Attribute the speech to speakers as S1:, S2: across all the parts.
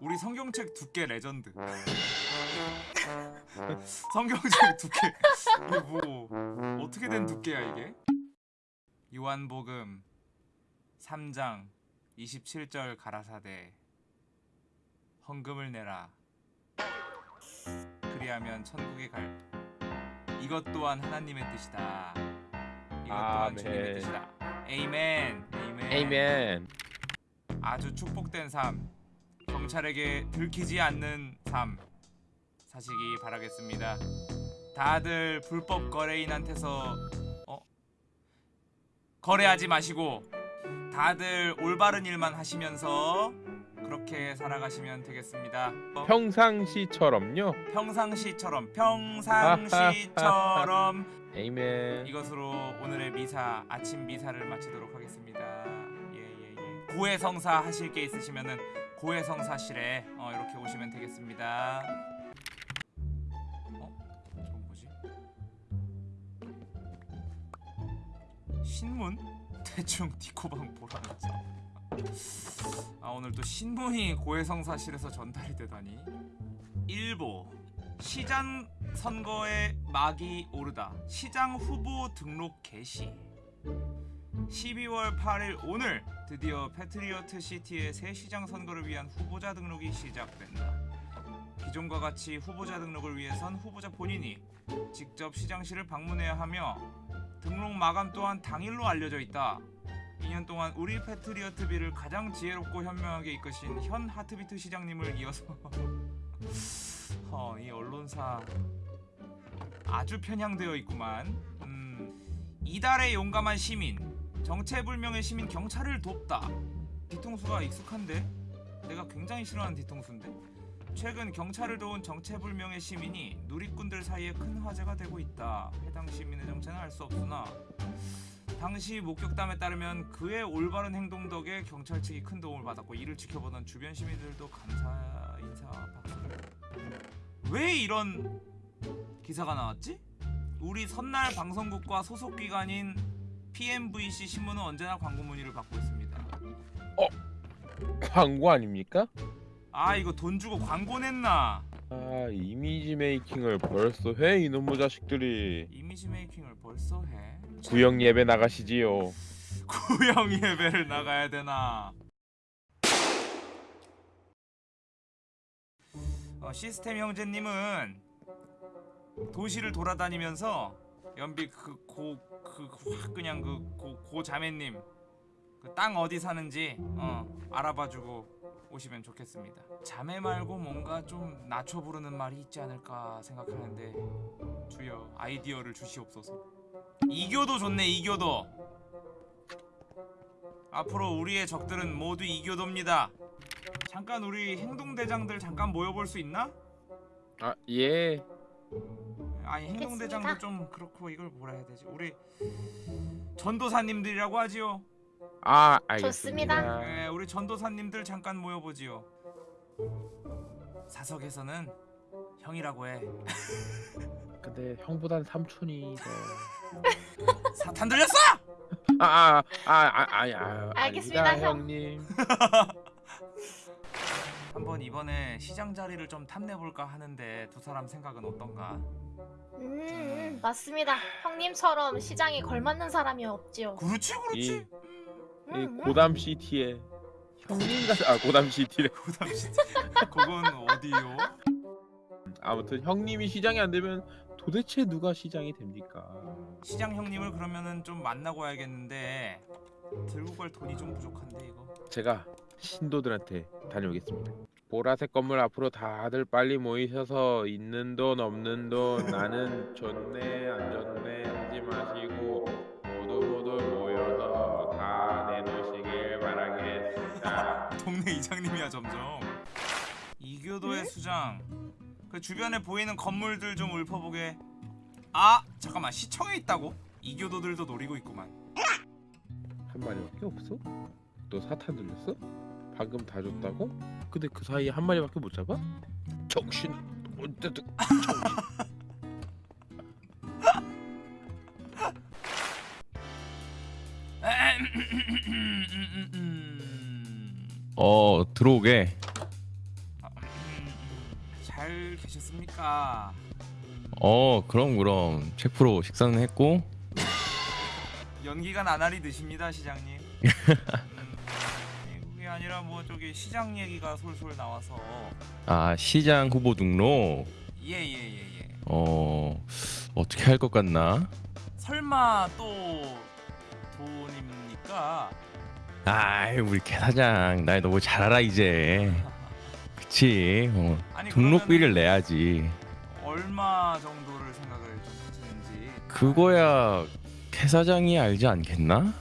S1: 우리 성경책 두께 레전드. 성경책 두께. 이게 뭐 어떻게 된 두께야 이게? 요한복음 3장 27절 가라사대 헌금을 내라. 그리하면 천국에 갈. 이것 또한 하나님의 뜻이다. 이것 또한
S2: 아멘.
S1: 주님의 뜻이다.
S2: Amen. Amen. Amen.
S1: 아주 축복된 삶. 경찰에게 들키지 않는 삶 사시기 바라겠습니다. 다들 불법 거래인한테서 어? 거래하지 마시고 다들 올바른 일만 하시면서 그렇게 살아가시면 되겠습니다. 어?
S2: 평상시처럼요.
S1: 평상시처럼 평상시처럼
S2: 에이멘.
S1: 이것으로 오늘의 미사 아침 미사를 마치도록 하겠습니다. 고해성사 하실 게 있으시면은 고해성사실에 어, 이렇게 오시면 되겠습니다. 어? 저건 뭐지? 신문? 대충 디코방 보라면서. 아 오늘 또 신문이 고해성사실에서 전달이 되다니. 일보 시장 선거에 막이 오르다. 시장 후보 등록 개시. 12월 8일 오늘 드디어 패트리어트 시티의 새 시장 선거를 위한 후보자 등록이 시작된다. 기존과 같이 후보자 등록을 위해선 후보자 본인이 직접 시장실을 방문해야 하며 등록 마감 또한 당일로 알려져 있다. 2년 동안 우리 패트리어트비를 가장 지혜롭고 현명하게 이끄신 현 하트비트 시장님을 이어서 어, 이 언론사 아주 편향되어 있구만. 음, 이달의 용감한 시민, 정체불명의 시민 경찰을 돕다. 뒤통수가 익숙한데? 내가 굉장히 싫어하는 뒤통수인데. 최근 경찰을 도운 정체불명의 시민이 누리꾼들 사이에 큰 화제가 되고 있다. 해당 시민의 정체는 알 수 없으나 당시 목격담에 따르면 그의 올바른 행동 덕에 경찰 측이 큰 도움을 받았고 이를 지켜보던 주변 시민들도 감사 인사 박수를. 왜 이런 기사가 나왔지? 우리 선날 방송국과 소속 기관인 PMVC 신문은 언제나 광고 문의를 받고 있습니다.
S2: 광고 아닙니까?
S1: 아 이거 돈 주고 광고 냈나?
S2: 아 이미지 메이킹을 벌써 해 이놈의 자식들이.
S1: 이미지 메이킹을 벌써 해?
S2: 구역 예배 나가시지요.
S1: 구형 예배를 나가야 되나? 어, 시스템 형제님은 도시를 돌아다니면서 연비 그 고 그확 그냥 그 고 고 자매님 그 땅 어디 사는지 어 알아봐주고 오시면 좋겠습니다. 자매 말고 뭔가 좀 낮춰 부르는 말이 있지 않을까 생각하는데 주여 아이디어를 주시옵소서. 이교도 좋네 이교도. 앞으로 우리의 적들은 모두 이교도입니다. 잠깐 우리 행동대장들 잠깐 모여볼 수 있나?
S2: 아 예.
S1: 아니
S3: 알겠습니다.
S1: 행동대장도 좀 그렇고 이걸 뭐라 해야 되지? 우리 전도사님들이라고 하지요.
S2: 아 알겠습니다.
S3: 좋습니다.
S1: 네, 우리 전도사님들 잠깐 모여보지요. 사석에서는 형이라고 해.
S2: 근데 형보단 삼촌이 더.
S1: 사탄 들렸어?
S2: 아아아아 아, 아, 아,
S3: 알겠습니다,
S2: 아닙니다,
S3: 형.
S2: 형님.
S1: 한번 이번에 시장 자리를 좀 탐내볼까 하는데 두 사람 생각은 어떤가?
S3: 음, 음, 맞습니다. 형님처럼 시장에 걸맞는 사람이 없지요.
S1: 그렇지 그렇지.
S2: 이-
S3: 음,
S2: 이
S3: 음.
S2: 고담 시티에 형님 같은 아 고담 시티래.
S1: 고담 씨. 그건 어디요?
S2: 아무튼 형님이 시장이 안 되면 도대체 누가 시장이 됩니까?
S1: 시장 형님을 그러면은 좀 만나고 와야겠는데 들고 갈 돈이 좀 부족한데 이거.
S2: 제가 신도들한테 다녀오겠습니다. 보라색 건물 앞으로 다들 빨리 모이셔서 있는 돈 없는 돈 나는 좋네 안 좋네 하지 마시고 모두 모두 모여서 다 내놓으시길 바라겠습니다.
S1: 동네 이장님이야 점점. 이교도의 수장. 그 주변에 보이는 건물들 좀 읊어보게. 아 잠깐만 시청에 있다고? 이교도들도 노리고 있구만.
S2: 한 마리밖에 없어? 너 사탄 들렸어? 방금 다 줬다고? 근데 그 사이에 한 마리밖에 못 잡아? 정신 어쨌든 정신
S1: 음,
S4: 어 들어오게.
S1: 아, 음, 음, 잘 계셨습니까?
S4: 어 그럼 그럼 체프로 식사는 했고.
S1: 연기가 나날이 드십니다 시장님. 아니, 아니라 뭐 저기 시장 얘기가 솔솔 나와서
S4: 아 시장 후보 등록.
S1: 예예예 예, 예.
S4: 어 어떻게 할 것 같나?
S1: 설마 또 돈입니까?
S4: 아이 우리 개 사장 날 너무 잘 알아 이제. 그치. 어,
S1: 아니
S4: 등록비를 내야지.
S1: 얼마 정도를 생각을 좀 하시는지
S4: 그거야 개 사장이 알지 않겠나?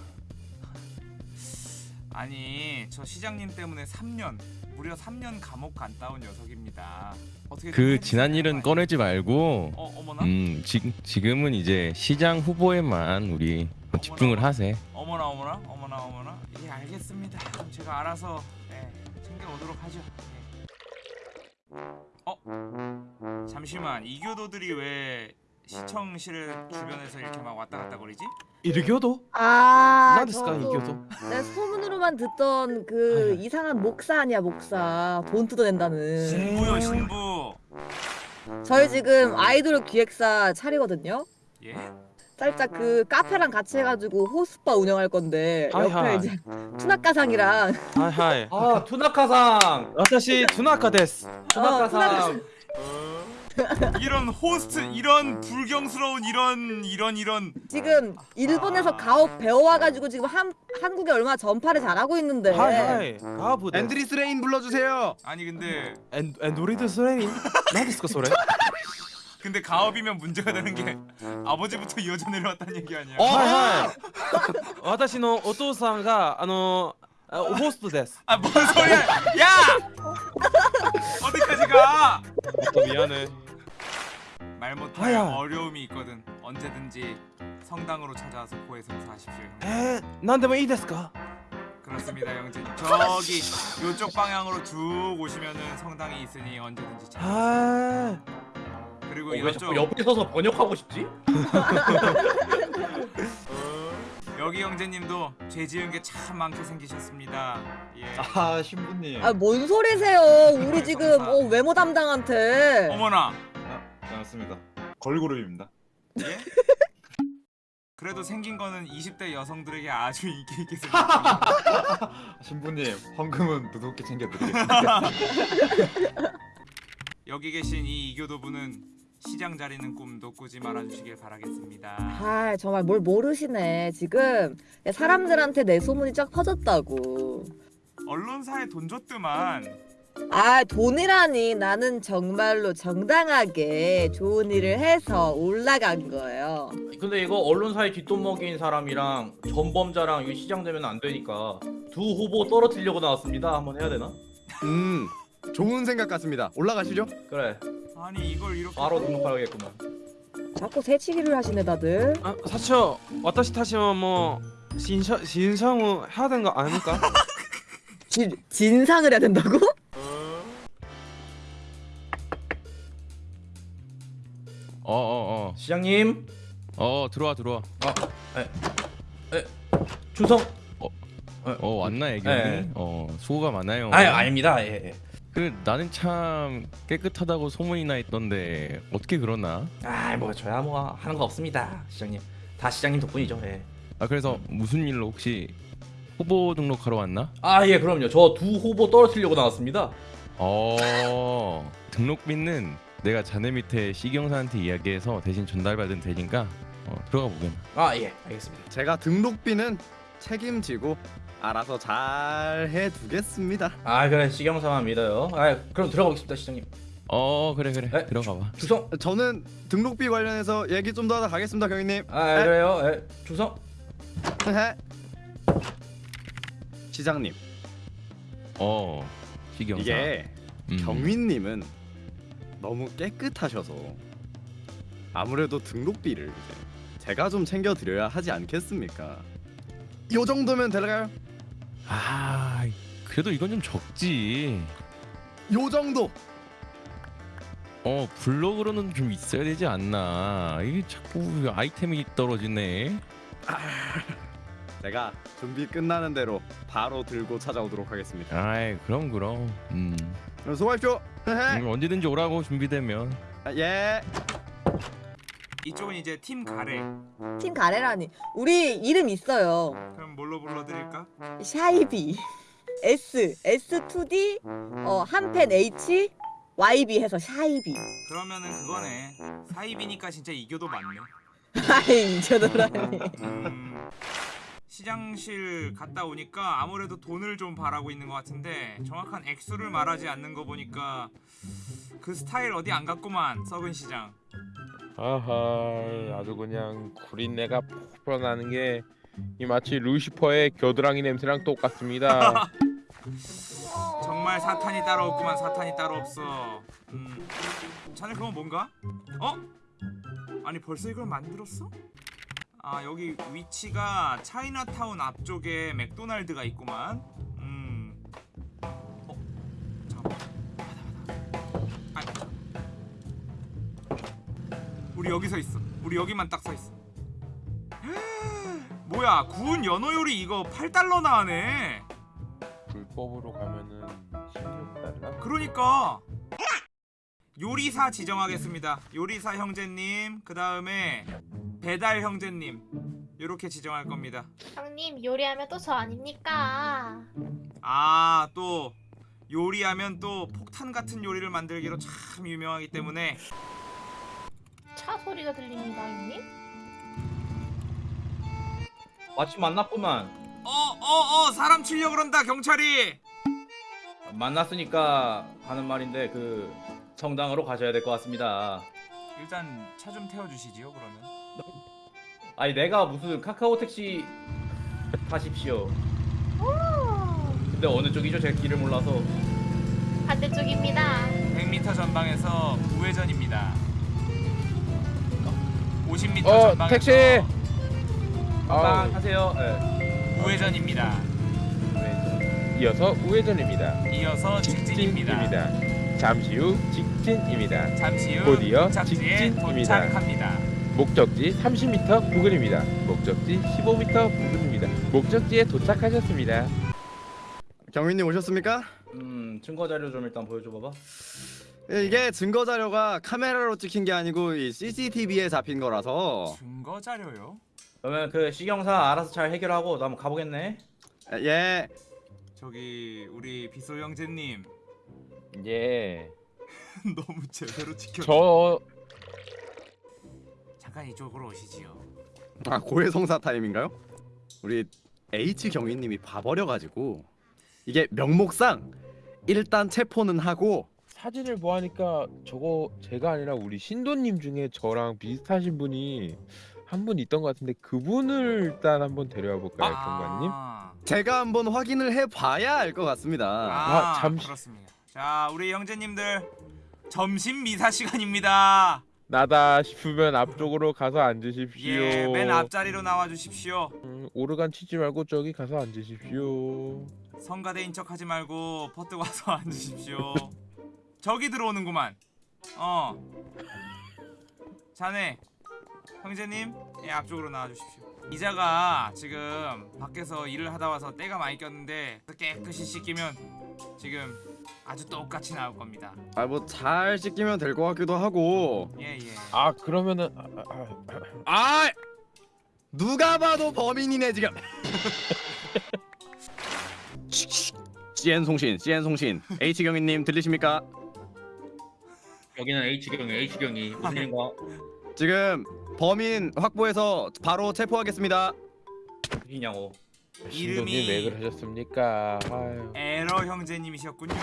S1: 아니 저 시장님 때문에 3년 무려 3년 감옥 온 녀석입니다.
S4: 그 지난 일은? 꺼내지 말고.
S1: 어 어머나
S4: 음 지, 지금은 이제 시장 후보에만 우리 집중을 하세.
S1: 어머나 어머나 어머나 어머나 예 알겠습니다. 그럼 제가 알아서 네, 챙겨 오도록 하죠. 예. 어 잠시만 이교도들이 왜 시청실 주변에서 이렇게 막 왔다 갔다 거리지?
S5: 일교도?
S6: 아,
S5: 나데스까 일교도?
S6: 내가 소문으로만 듣던 그
S5: 아니.
S6: 이상한 목사 아니야 목사 돈 뜯어낸다는
S1: 신부요 신부.
S6: 저희 지금 아이돌 기획사 차리거든요
S1: 예?
S6: 살짝 그 카페랑 같이 해가지고 호스바 운영할 건데
S5: 하이,
S6: 옆에
S5: 하이.
S6: 이제 투나카상이랑
S5: 하이 하이
S7: 아 투나카상
S5: 와타시 투나카 데스
S7: 투나카상
S1: 이런 호스트 이런 불경스러운 이런 이런 이런
S6: 지금 일본에서 가업 배워와가지고 지금 한, 한국에 얼마나 전파를 잘하고 있는데
S5: 하이 하이 가부 데스
S8: 앤드리스 레인 불러주세요.
S1: 아니 근데
S5: 엔 엔도리드 스레인 나데스까 소레?
S1: 근데 가업이면 문제가 되는 게 아버지부터 이어져 내려왔다는 얘기 아니야?
S8: 어?
S5: 하이 하이 와타시のお父さんがあのあホストです
S1: 아 뭔 소리야? 야! 어디까지 가?
S5: 또 미안해.
S1: 말 못할 어려움이 있거든. 언제든지 성당으로 찾아와서 고해 성사하십시오.
S5: 에, 난데뭐 이데스까?
S1: 그렇습니다, 영진. 저기 요쪽 방향으로 쭉 오시면은 성당이 있으니 언제든지 찾아.
S5: 아.
S1: 그리고
S7: 어,
S1: 이쪽
S7: 옆에 서서 번역하고 싶지?
S1: 여기 형제님도 죄 지은 게 참 많게 생기셨습니다. 예.
S8: 아 신부님.
S6: 아 뭔 소리세요 우리 지금 어, 외모 담당한테
S1: 어머나.
S8: 반갑습니다. 걸그룹입니다.
S1: 예? 그래도 생긴 거는 20대 여성들에게 아주 인기 있게 생겼습니다.
S8: 신부님 헌금은 두둑히 챙겨드리겠습니다.
S1: 여기 계신 이 이교도분은 시장 자리는 꿈도 꾸지 말아주시길 바라겠습니다.
S6: 아 정말 뭘 모르시네 지금 사람들한테 내 소문이 쫙 퍼졌다고
S1: 언론사에 돈 줬더만
S6: 아 돈이라니 나는 정말로 정당하게 좋은 일을 해서 올라간 거예요
S7: 근데 이거 언론사에 뒷돈 먹인 사람이랑 전범자랑 이거 시장 되면 안 되니까 두 후보 떨어뜨리려고 나왔습니다. 한번 해야 되나?
S8: 음 좋은 생각 같습니다. 올라가시죠.
S7: 그래
S1: 아니 이걸 이렇게
S7: 바로 등록하겠구만.
S6: 자꾸 새치기를 하시네 다들.
S5: 아, 사초 어떠시 타시면 뭐 신성 신성우 해야 되는 거 아닙니까?
S6: 진 진상을 해야 된다고?
S4: 어어어. 어, 어.
S7: 시장님?
S4: 어, 어 들어와 들어와.
S7: 아에 준성?
S4: 어, 어 왔나
S7: 애기
S4: 어 수고가 많아요.
S7: 아 아닙니다. 예, 예.
S4: 그 나는 참 깨끗하다고 소문이 나 있던데 어떻게 그러나?
S7: 아 뭐 저야 뭐 하는 거 없습니다. 시장님 다 시장님 덕분이죠. 예.
S4: 아 그래서 무슨 일로 혹시 후보 등록하러 왔나?
S7: 아 예 그럼요. 저 두 후보 떨어뜨리려고 나왔습니다.
S4: 어 등록비는 내가 자네 밑에 시경사한테 이야기해서 대신 전달받은 되니까 어, 들어가 보겠나.
S7: 아예 알겠습니다.
S8: 제가 등록비는 책임지고 알아서 잘 해두겠습니다.
S7: 아 그래 시경사만 믿어요. 아 그럼 들어가 보겠습니다 시장님.
S4: 어 그래 그래
S7: 에?
S4: 들어가 봐.
S7: 충성.
S8: 저는 등록비 관련해서 얘기 좀 더 하다 가겠습니다, 경위님.
S7: 아 예, 그래요. 예. 충성.
S8: 시장님,
S4: 어 시경사.
S8: 이게
S4: 음.
S8: 경위님은 너무 깨끗하셔서 아무래도 등록비를 이제 제가 좀 챙겨드려야 하지 않겠습니까? 요 정도면 될까요?
S4: 아 그래도 이건 좀 적지.
S8: 요 정도.
S4: 어 블록으로는 좀 있어야 되지 않나. 이게 자꾸 아이템이 떨어지네.
S8: 제가 준비 끝나는 대로 바로 들고 찾아오도록 하겠습니다.
S4: 아이 그럼 그럼. 음.
S8: 그럼 수고하십시오.
S4: 음, 언제든지 오라고 준비되면.
S8: 아, 예.
S1: 이쪽은 이제 팀 가래.
S6: 팀 가래라니. 우리 이름 있어요.
S1: 그럼 뭘로 불러드릴까?
S6: 샤이비. S S2D 어 한펜 H YB 해서 샤이비.
S1: 그러면은 그거네. 사입이니까 진짜 이겨도 맞네.
S6: 아이 저더라니.
S1: 음, 시장실 갔다 오니까 아무래도 돈을 좀 바라고 있는 것 같은데 정확한 액수를 말하지 않는 거 보니까 그 스타일 어디 안 갔구만 썩은 시장.
S2: 아하 아주 그냥 구린내가 나는 게 이 마치 루시퍼의 겨드랑이 냄새랑 똑같습니다.
S1: 정말 사탄이 따로 없구만 사탄이 따로 없어. 음, 자네 그건 뭔가? 어? 아니 벌써 이걸 만들었어? 아 여기 위치가 차이나타운 앞쪽에 맥도날드가 있구만. 우리 여기 서 있어. 우리 여기만 딱 서 있어. 뭐야 구운 연어 요리 이거 8달러 나 하네.
S2: 불법으로 가면은 16달러?
S1: 그러니까 요리사 지정하겠습니다. 요리사 형제님, 그 다음에 배달 형제님 이렇게 지정할 겁니다.
S3: 형님 요리하면 또 저 아닙니까?
S1: 아 또 요리하면 또 폭탄 같은 요리를 만들기로 참 유명하기 때문에
S3: 차 소리가 들립니다, 형님.
S7: 마침 만났구만.
S1: 어어 어 사람 치려 그런다 경찰이.
S7: 만났으니까 하는 말인데 그 성당으로 가셔야 될 것 같습니다.
S1: 일단 차 좀 태워주시지요 그러면.
S7: 아니 내가 무슨 카카오 택시 타십시오. 근데 어느 쪽이죠? 제가 길을 몰라서.
S3: 반대쪽입니다.
S1: 100m 전방에서 우회전입니다. 50m
S2: 어
S1: 전방에서
S2: 택시!
S7: 빵
S2: 아,
S7: 하세요. 네.
S1: 우회전입니다.
S2: 우회전. 이어서 우회전입니다.
S1: 이어서 직진입니다.
S2: 직진입니다. 잠시 후 직진입니다.
S1: 잠시 후
S2: 곧이어 직진입니다.
S1: 도착합니다.
S2: 목적지 30m 부근입니다. 목적지 15m 부근입니다. 목적지에 도착하셨습니다.
S8: 경위님 오셨습니까?
S7: 음 증거 자료 좀 일단 보여줘 봐봐.
S8: 예, 이게 증거 자료가 카메라로 찍힌 게 아니고 이 CCTV에 잡힌 거라서
S1: 증거 자료요?
S7: 그러면 그 시경사 알아서 잘 해결하고 나 한번 가보겠네.
S8: 예.
S1: 저기 우리 비소 형제님
S2: 예.
S1: 너무 제대로 지켜.
S2: 저
S1: 잠깐 이쪽으로 오시지요.
S8: 아 고해성사 타임인가요? 우리 H 경위님이 봐버려가지고 이게 명목상 일단 체포는 하고
S2: 사진을 보아니까 저거 제가 아니라 우리 신도님 중에 저랑 비슷하신 분이 한 분 있던 것 같은데 그분을 일단 한번 데려와 볼까요, 경관님?
S1: 아,
S8: 제가 한번 확인을 해봐야 알 것 같습니다.
S1: 아,
S2: 아, 잠시-
S1: 그렇습니다. 자 우리 형제님들 점심 미사 시간입니다.
S2: 나다 싶으면 앞쪽으로 가서 앉으십시오.
S1: 예, 맨 앞자리로 나와 주십시오.
S2: 음, 오르간 치지 말고 저기 가서 앉으십시오.
S1: 성가대인 척하지 말고 퍼뜩 와서 앉으십시오. 저기 들어오는구만. 어. 자네 형제님 예, 앞쪽으로 나와 주십시오. 이자가 지금 밖에서 일을 하다 와서 때가 많이 꼈는데 깨끗이 씻기면 지금 아주 똑같이 나올 겁니다.
S8: 아 뭐 잘 씻기면 될 것 같기도 하고.
S1: 예 예.
S2: 아 그러면은 아, 아, 아,
S8: 아 누가 봐도 범인이네 지금. CN 송신, CN 송신, H 경위님 들리십니까?
S7: 여기는 H경이 H경이 무슨 일인가?
S8: 지금 범인 확보해서 바로 체포하겠습니다.
S7: 이냐고.
S1: 이름이-
S2: 왜 그러셨습니까? 아유.
S1: 에러 형제님이셨군요.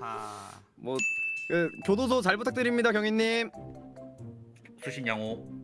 S1: 하하.
S8: 뭐 그, 교도소 잘 부탁드립니다, 경위님.
S7: 수신양호.